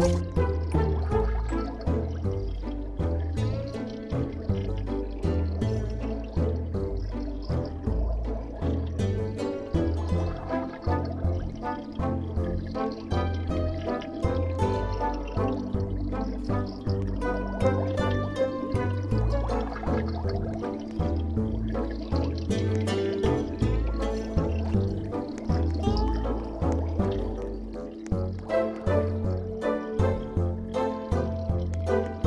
you Bye.